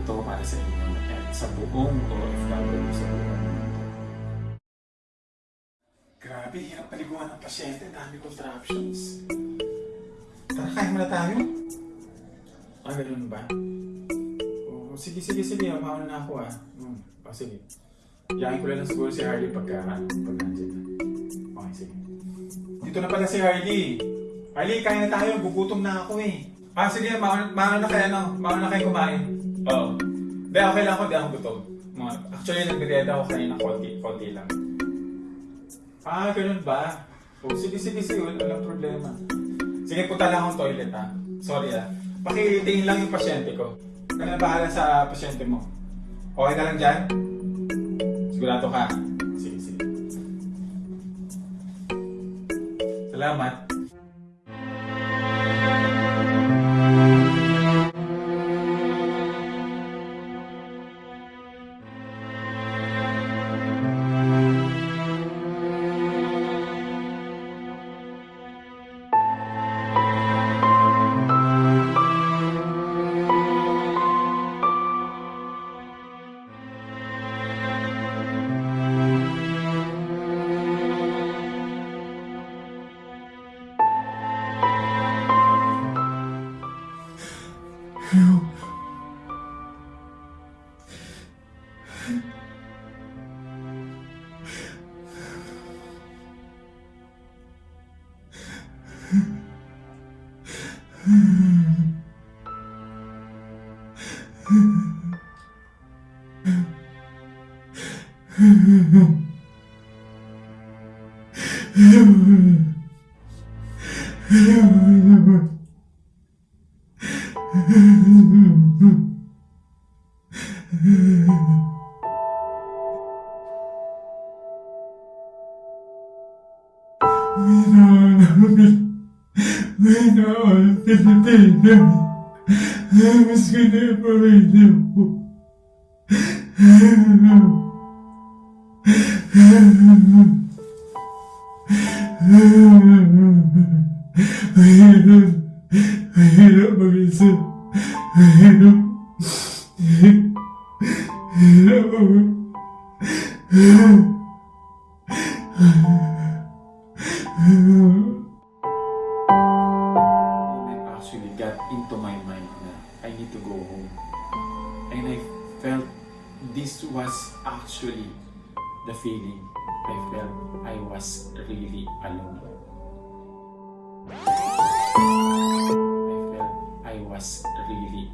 ito para sa inyo at sa buong OFW sa buong mundo. Grabe, hirap paliguan ng pasyente. Dami contraptions. Tara, kain muna tayo. Ah, ganun ba? Oh, sige, sige, sige. Mauna na ako ah. Hmm. Oh, sige. Yakin ko lang siguro si Harley pagka, pag nandiyan na. Okay, sige. Dito na pala si Harley. Harley, kain na tayo. Gugutom na ako eh. Ah, sige. Mauna, mauna na kayo, ano? Mauna na kayo kumain. Oo. Hindi, okay lang ako. Hindi ako gutom. Mga, actually, nagmerienda ako kanina. Konti, konti lang. Ah, ganun ba? Oh, sige, sige, sige. Walang problema. Sige, punta lang akong toilet ha. Sorry ah. Pakitingin lang yung pasyente ko. Kaya bahala sa pasyente mo. Okay ka lang dyan? Sigurado ka? Sige, sige. Salamat. Eu... Hayır, hayır, hayır, hayır, hayır, hayır, hayır, hayır, actually got into my mind na I need to go home. And I felt this was actually the feeling I felt I was really alone. I felt I was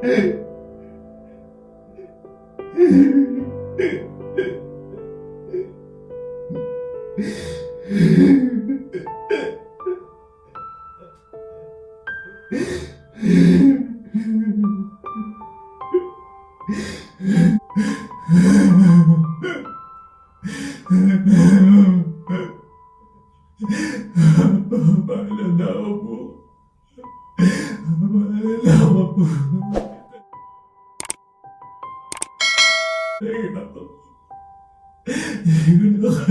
Para não, amor. Para não, amor.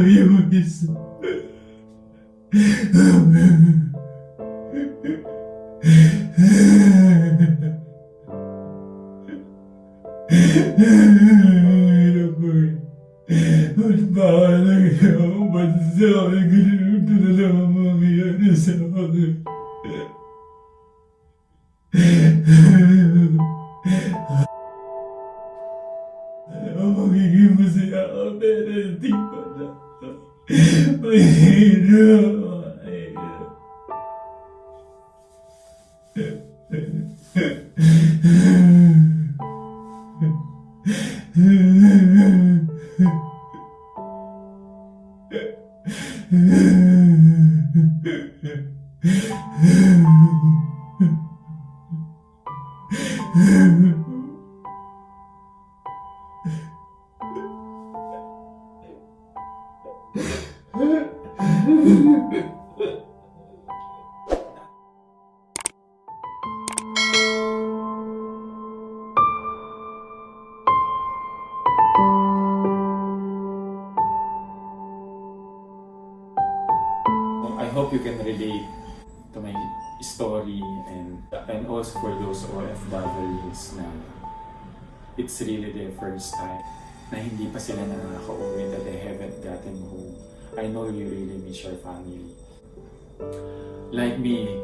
yapabilirsin. Bana ya, bana sen gülürdün adamım ya, ne sen ağlıyorsun. Obedeci pada Penyidau Yeah. I hope you can relate to my story and and also for those OFWs na it's really their first time na hindi pa sila nakaka-uwi I know you really miss your family. Like me,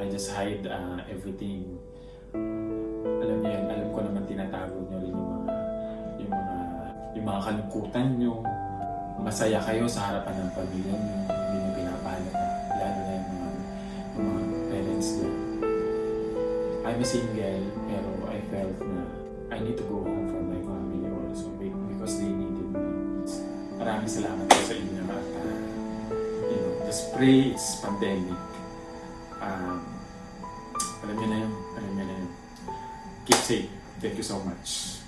I just hide uh, everything. Alam niyo yan, alam ko naman tinatago niyo rin yung mga yung mga yung mga kalungkutan niyo, masaya kayo sa harapan ng pamilya niyo, hindi niyo pinapalata, lalo na yung mga, yung mga parents niyo. I'm a single, pero I felt na I need to go home Maraming salamat po sa inyo at uh, you know, just pray it's pandemic. Um, alam niyo na yun, alam niyo na yun. Keep safe. Thank you so much.